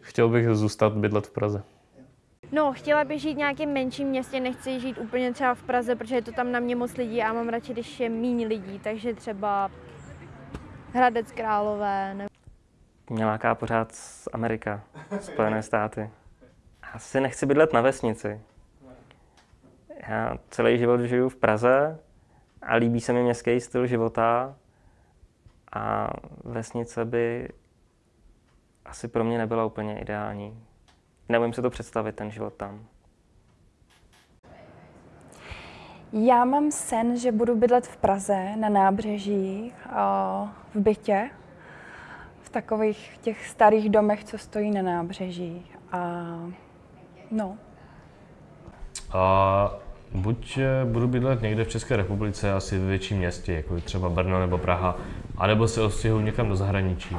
Chtěl bych zůstat bydlet v Praze. No, chtěla bych žít v nějakém menším městě, nechci žít úplně třeba v Praze, protože je to tam na mě moc lidí a mám radši, když je méně lidí, takže třeba Hradec Králové nebo Mě láká pořád z Amerika, Spojené státy. Asi nechci bydlet na vesnici. Já celý život žiju v Praze a líbí se mi městský styl života a vesnice by asi pro mě nebyla úplně ideální. Neumím si to představit, ten život tam. Já mám sen, že budu bydlet v Praze na nábřeží, a v bytě, v takových těch starých domech, co stojí na nábřeží. A no, A buď eh, budu bydlet někde v České republice, asi ve větším městě, jako je třeba Brno nebo Praha, anebo se odstěhuji někam do zahraničí.